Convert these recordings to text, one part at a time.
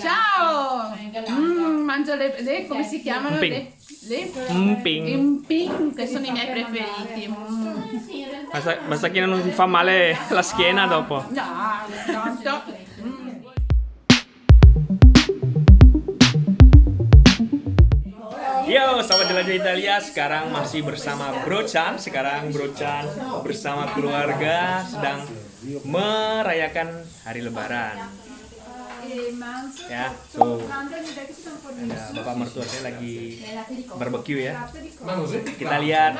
Ciao! Mm, mangio le, le- come si chiamano? Mping. Le, le Mping. Imping, che sono i miei preferiti. Mm. Basta, basta che non ti fa male la schiena dopo. No, tanto. Mm. Yo, sahabat jelajah Italia, sekarang masih bersama Bro Chan. Sekarang Bro Chan bersama keluarga sedang merayakan hari Lebaran. Ya, so ada bapak mertua saya lagi barbecue ya. Kita lihat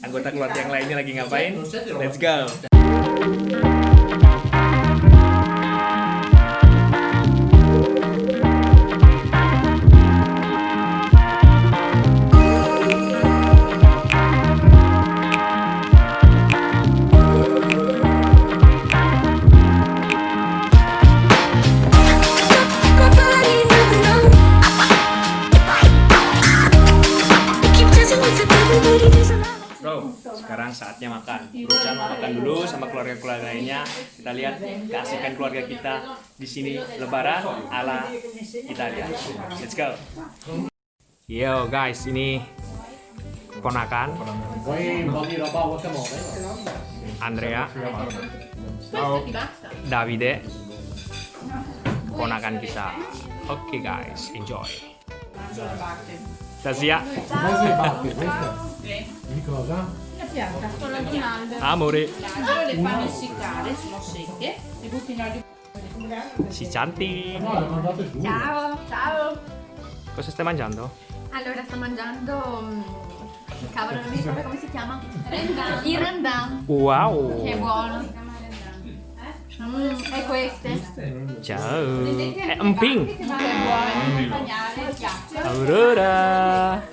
anggota keluarga yang lainnya lagi ngapain. Let's go. Saatnya makan. Mau makan dulu sama keluarga-keluarga lainnya. Kita lihat keasikan keluarga kita di sini Lebaran ala Italia. Let's go. Yo guys, ini ponakan? Andrea, Davide, ponakan kita. Oke guys, enjoy. Batte, queste? Di cosa? Sono di Aldo. amore, Allora le fanno essiccare, sono secche, le butti in olio. si giù. Ciao, ciao. Cosa stai mangiando? Allora sto mangiando mm, cavolo, non mi ricordo come si chiama. Rendang. Il rendang. Wow. Che buono. Mm, e queste. Ciao. È un ping. Aurora.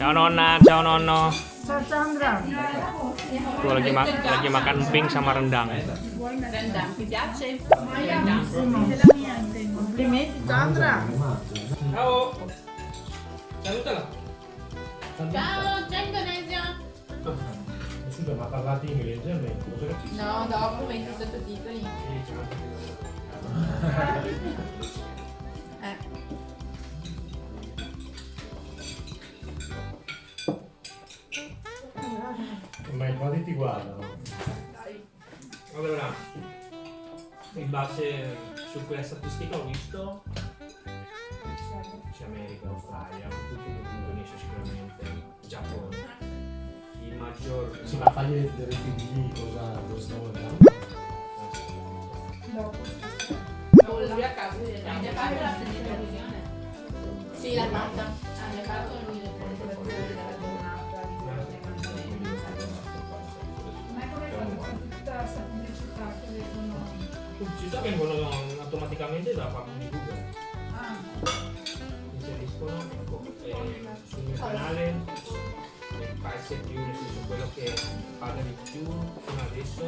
Ciao nonna, ciao nonno. Ciao Sandra, Tuh lagi ma- lagi makan emping sama rendang. Rendang, ti piace? complimenti Sandra. Ciao. Salutala. Ciao, ciao Indonesia! Scusa, ma parlate inglese almeno? Cosa capisci? No, dopo metto i sottotitoli. Ti guardano. Allora, in base su quella statistica ho visto c'è America, Australia, tutti Indonesia sicuramente, Giappone. Il maggior Sì, ma fagli vedere i figli cosa, cosa stiamo guardando. Lui a già fatto la presentazione? Sì, l'ha fatta. Ha già fatto lui pubblicità vengono automaticamente da parte di Google. Ah, Inseriscono ecco, eh, sul mio canale il paese più, nel senso quello che parla di più fino adesso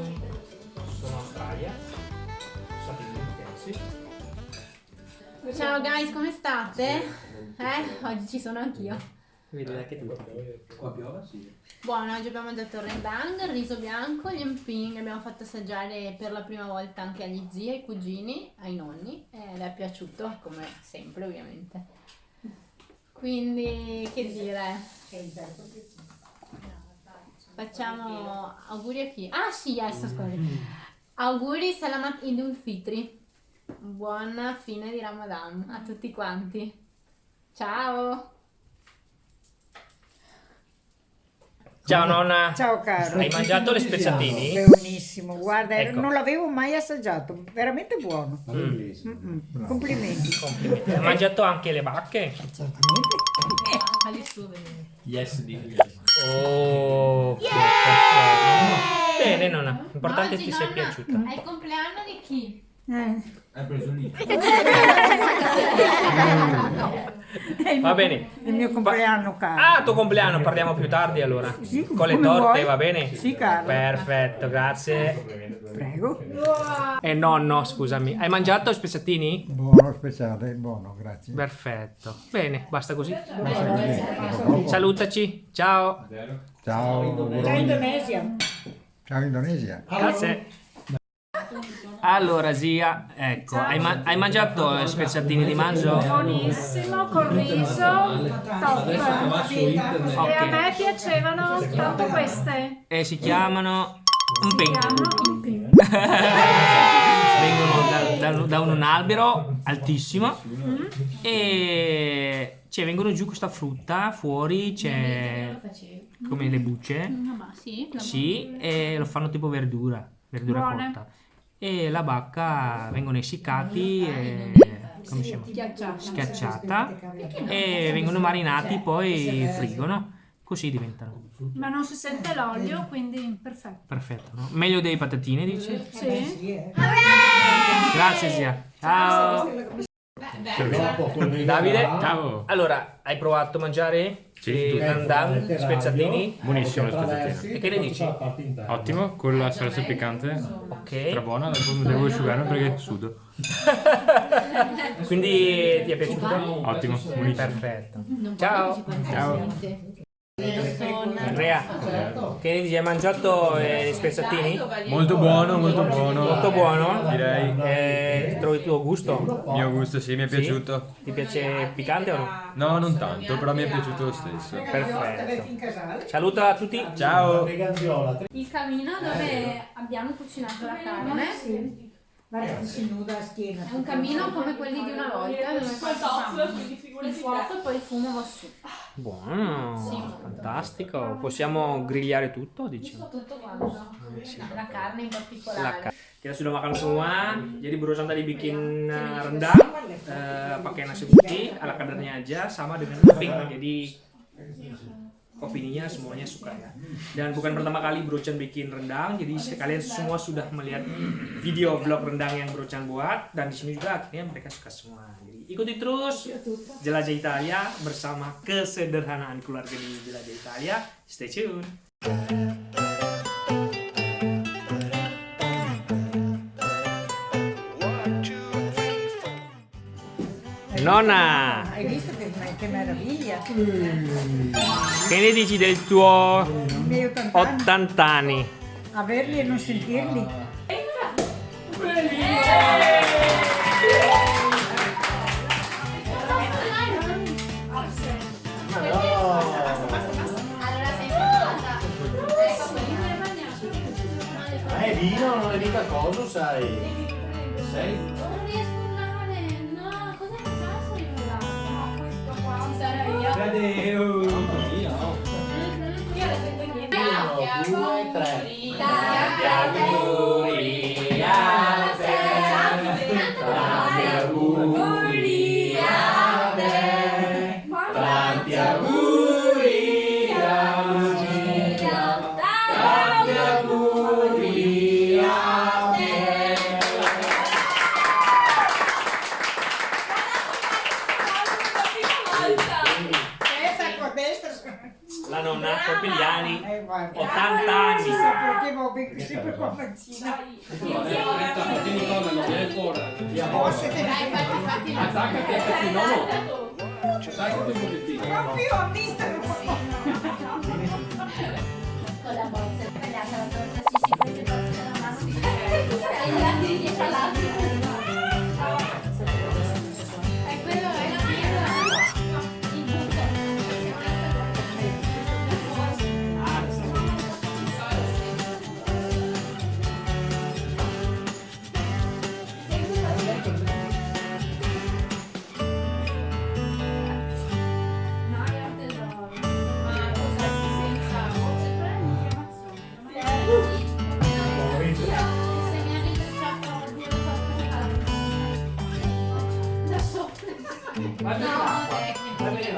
sono Australia, Stati Uniti, Ciao guys, come state? Eh, oggi ci sono anch'io. Vedi anche tu. Buono, oggi abbiamo mangiato il rendang, il riso bianco, gli emping, abbiamo fatto assaggiare per la prima volta anche agli zii, ai cugini, ai nonni e le è piaciuto, come sempre ovviamente. Quindi, che dire? Facciamo auguri a chi? Ah sì, adesso scusi. Auguri Salamat Idul Fitri. Buona fine di Ramadan a tutti quanti. Ciao! Ciao nonna! ciao caro. Hai mangiato le spezzatini? Buonissimo, guarda, Ecco. non l'avevo mai assaggiato, veramente buono. Parla inglese. Mm-mm, Complimenti. Complimenti. Hai mangiato anche le bacche? Certamente. Yes, di Oh! che perfetto. Bene nonna, l'importante è che ti sia nonna, piaciuto. È il compleanno di chi? Eh, Hai preso lì. è il Va mio- bene. Il mio compleanno, caro. Ah, tuo compleanno, parliamo più tardi allora. Sì, Con le torte, vuoi. va bene? Sì, caro. Perfetto, grazie. Prego. E nonno, scusami, hai mangiato i spezzatini? Buono speciale, buono, grazie. Perfetto. Bene, basta così. Basta così. Salutaci. Ciao. Ciao, Ciao. Indonesia. Ciao Indonesia. Grazie. Allora, zia, ecco, hai, ma- hai mangiato eh, spezzatini di manzo? Buonissimo, col riso, top. E a me piacevano tanto queste. E si chiamano un ping. Vengono da, da- da un albero altissimo e cioè, vengono giù questa frutta, fuori c'è come le bucce, Ah, ma sì, sì, e lo fanno tipo verdura, verdura Buone. cotta. E la bacca vengono essiccati e come si chiama? schiacciata e vengono marinati poi friggono così diventano Ma non si sente l'olio, quindi perfetto. perfetto no? meglio dei patatine dici? Sì. grazie zia ciao Davide Ciao. allora hai provato a mangiare Sì, i tutto. nandan spezzatini Buonissimo lo spezzatino. e che ne dici? Ottimo, con la salsa piccante. ok Strabuona, dopo mi devo asciugare perché sudo. quindi ti è piaciuto? Ottimo, buonissimo. perfetto ciao Ciao. Andrea che ne dici hai mangiato eh, gli spezzatini? Molto buono, molto buono. molto buono Direi. eh, trovi il tuo gusto? Mio gusto, sì, mi è piaciuto. ti piace piccante o no? No, non tanto, però mi è piaciuto lo stesso. perfetto saluta a tutti Ciao. Il camino dove abbiamo cucinato la carne Guarda, si nuda a schiena. è un camino come quelli di una volta dove il fuoco e poi il fumo va su. Buono, fantastico. Possiamo grigliare tutto, dici? Tutto quanto. La carne in La particolare. ka- Kita sudah makan semua, jadi berurusan tadi bikin rendang, uh, pakai nasi putih ala kadarnya aja, sama dengan topping. Jadi opininya semuanya suka ya. Dan bukan pertama kali Brochan bikin rendang, jadi kalian semua sudah melihat video vlog rendang yang Brochan buat dan di sini juga akhirnya mereka suka semua. Ikuti terus Jelajah Italia bersama kesederhanaan keluarga di Jelajah Italia. Stay tune. Nonna, Hai visto che, che meraviglia? che ne dici del tuo I miei 80 anni, 80 anni? averli e non sentirli. Eh, è mica cosa, sai. Sei? Non riesco a urlare, no, cosa facciamo io No, questo qua. Ci sarà io. Mamma mia, no. Io le sento niente. Uno, due, tre. Tanti auguri 70 ah, anni sa. Perché avevo sempre qua faccina. Tieni comodo, non viene Dai! Forse te l'hai fatti. Attaccati a Catino, no. Attaccati un pochettino. Non più a mister. Con la bozza, tagliata la torta, si si prende